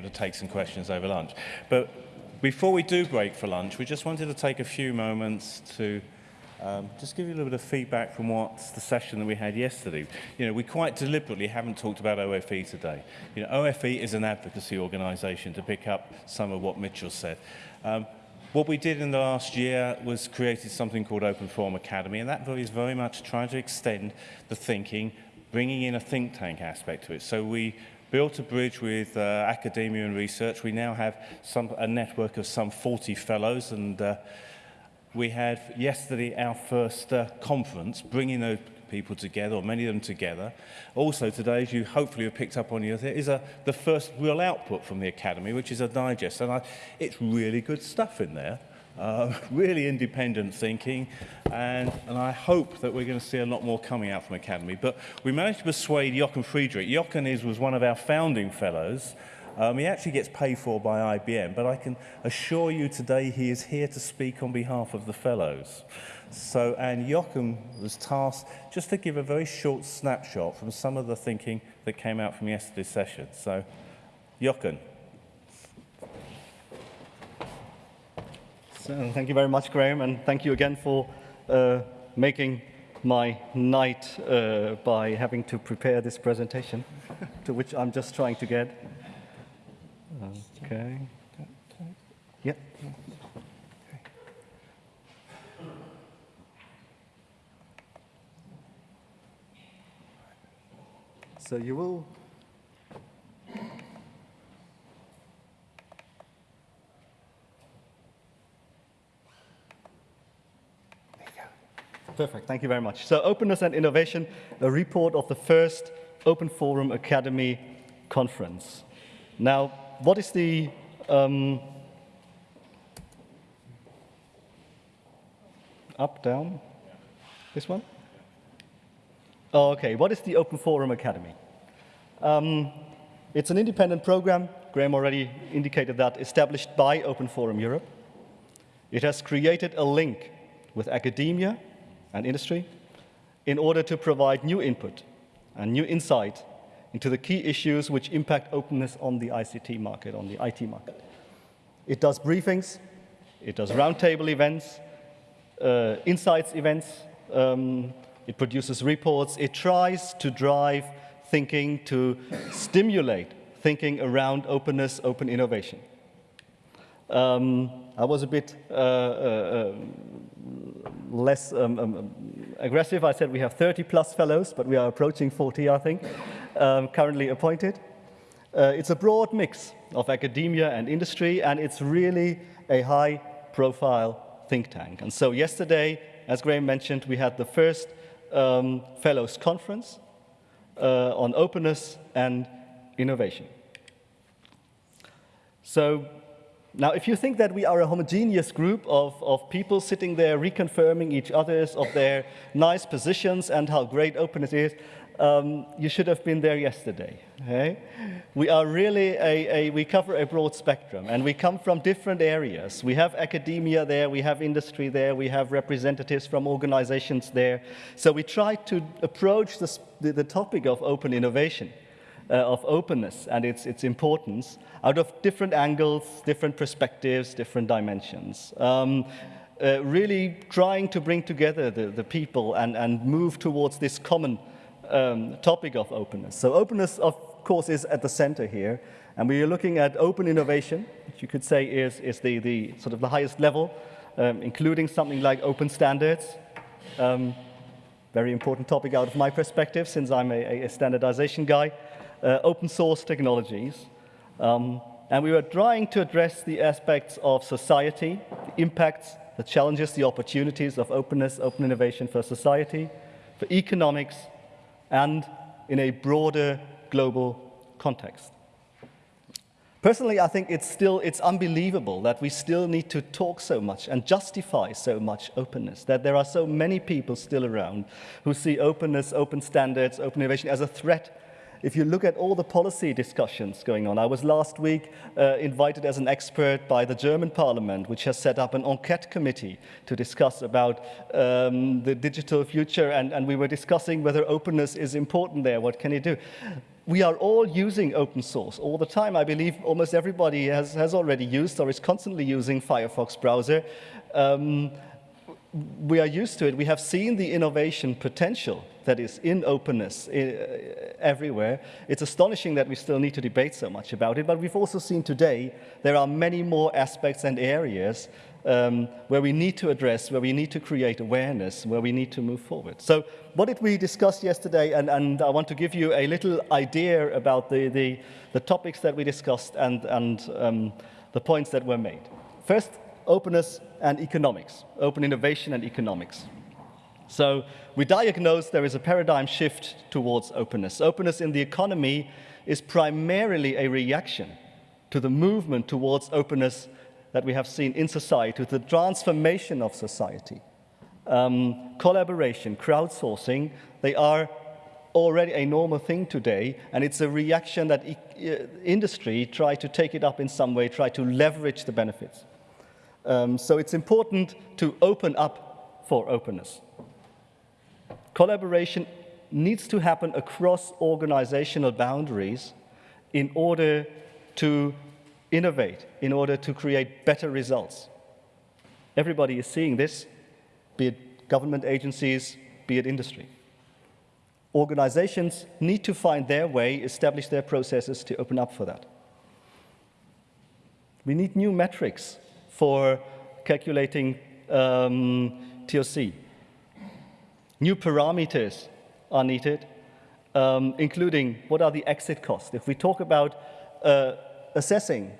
to take some questions over lunch. But before we do break for lunch, we just wanted to take a few moments to um, just give you a little bit of feedback from what the session that we had yesterday. You know, we quite deliberately haven't talked about OFE today. You know, OFE is an advocacy organisation to pick up some of what Mitchell said. Um, what we did in the last year was created something called Open Forum Academy, and that is very much trying to extend the thinking, bringing in a think tank aspect to it. So we built a bridge with uh, academia and research. We now have some, a network of some 40 fellows and uh, we had yesterday our first uh, conference bringing those people together, or many of them together. Also today, as you hopefully have picked up on, your, is a, the first real output from the Academy, which is a digest. And I, it's really good stuff in there. Uh, really independent thinking, and, and I hope that we're going to see a lot more coming out from Academy. But we managed to persuade Jochen Friedrich. Jochen is, was one of our founding fellows. Um, he actually gets paid for by IBM, but I can assure you today he is here to speak on behalf of the fellows. So, and Jochen was tasked just to give a very short snapshot from some of the thinking that came out from yesterday's session. So, Jochen. Thank you very much, Graham, and thank you again for uh, making my night uh, by having to prepare this presentation, to which I'm just trying to get. Okay. Yep. So you will Perfect, thank you very much. So openness and innovation, a report of the first Open Forum Academy conference. Now, what is the um, up, down? This one? Oh, okay, what is the Open Forum Academy? Um, it's an independent program, Graham already indicated that, established by Open Forum Europe. It has created a link with academia and industry in order to provide new input and new insight into the key issues which impact openness on the ICT market, on the IT market. It does briefings, it does roundtable events, uh, insights events, um, it produces reports, it tries to drive thinking, to stimulate thinking around openness, open innovation. Um, I was a bit uh, uh, um, less um, um, aggressive. I said we have 30 plus fellows, but we are approaching 40, I think um, currently appointed. Uh, it's a broad mix of academia and industry, and it's really a high-profile think tank. And so yesterday, as Graham mentioned, we had the first um, Fellows Conference uh, on openness and innovation. So now, if you think that we are a homogeneous group of, of people sitting there reconfirming each other's of their nice positions and how great openness is, um, you should have been there yesterday. Okay? We are really a, a, we cover a broad spectrum and we come from different areas. We have academia there, we have industry there, we have representatives from organizations there. So we try to approach this, the, the topic of open innovation, uh, of openness and its, its importance out of different angles, different perspectives, different dimensions. Um, uh, really trying to bring together the, the people and, and move towards this common um, topic of openness. So openness, of course, is at the center here. And we are looking at open innovation, which you could say is, is the, the sort of the highest level, um, including something like open standards. Um, very important topic out of my perspective, since I'm a, a standardization guy. Uh, open source technologies. Um, and we were trying to address the aspects of society, the impacts, the challenges, the opportunities of openness, open innovation for society, for economics, and in a broader global context. Personally, I think it's still, it's unbelievable that we still need to talk so much and justify so much openness, that there are so many people still around who see openness, open standards, open innovation as a threat if you look at all the policy discussions going on, I was last week uh, invited as an expert by the German parliament, which has set up an enquete committee to discuss about um, the digital future, and, and we were discussing whether openness is important there, what can you do? we are all using open source all the time. I believe almost everybody has, has already used or is constantly using Firefox browser. Um, we are used to it. We have seen the innovation potential that is in openness uh, everywhere. It's astonishing that we still need to debate so much about it, but we've also seen today there are many more aspects and areas um, where we need to address, where we need to create awareness, where we need to move forward. So what did we discuss yesterday? And, and I want to give you a little idea about the, the, the topics that we discussed and, and um, the points that were made. First, openness and economics, open innovation and economics. So we diagnose there is a paradigm shift towards openness. Openness in the economy is primarily a reaction to the movement towards openness that we have seen in society, the transformation of society. Um, collaboration, crowdsourcing, they are already a normal thing today, and it's a reaction that e industry try to take it up in some way, try to leverage the benefits. Um, so it's important to open up for openness. Collaboration needs to happen across organizational boundaries in order to innovate in order to create better results. Everybody is seeing this, be it government agencies, be it industry. Organizations need to find their way, establish their processes to open up for that. We need new metrics for calculating um, TOC. New parameters are needed, um, including what are the exit costs. If we talk about uh, assessing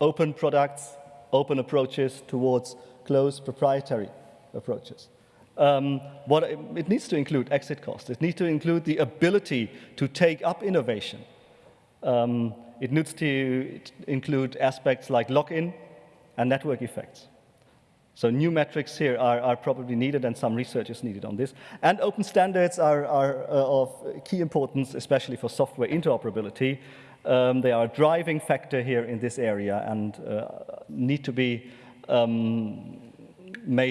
open products, open approaches towards closed proprietary approaches. Um, what it, needs to include exit costs. It needs to include the ability to take up innovation. Um, it needs to include aspects like lock-in and network effects. So new metrics here are, are, probably needed and some research is needed on this. And open standards are, are uh, of key importance, especially for software interoperability. Um, they are a driving factor here in this area and uh, need to be um, made